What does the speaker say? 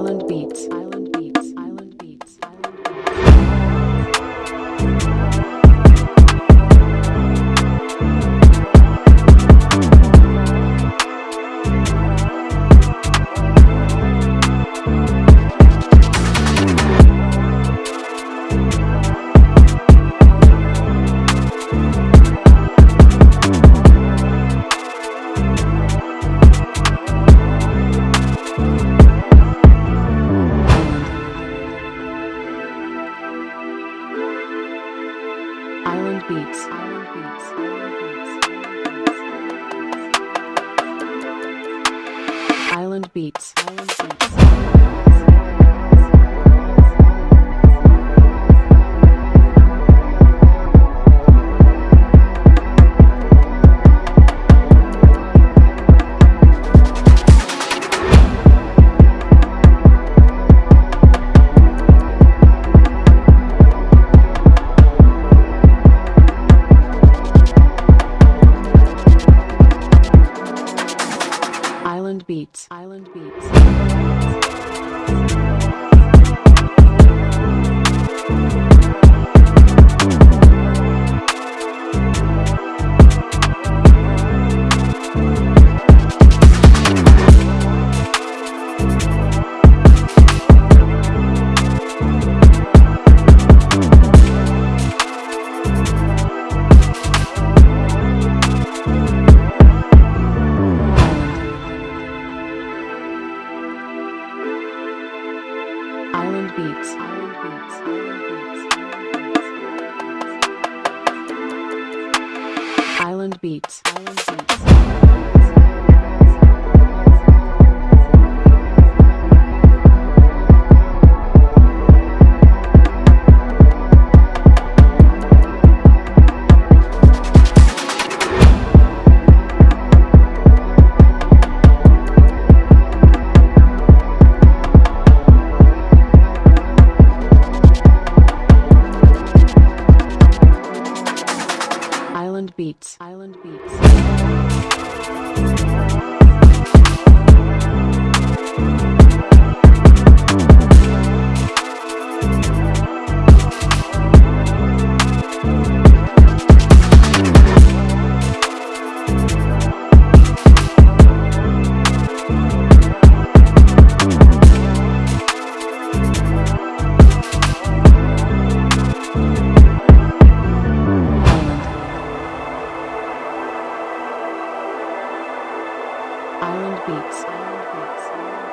Island Beats. Island Beats. Island Beats. Island Beats. Beats. Island Beats. Island Beats. Island Beats. Island Beats. Island Beats. Island Beats. Island Beats. Island Beats. Island Beats. Island Beats.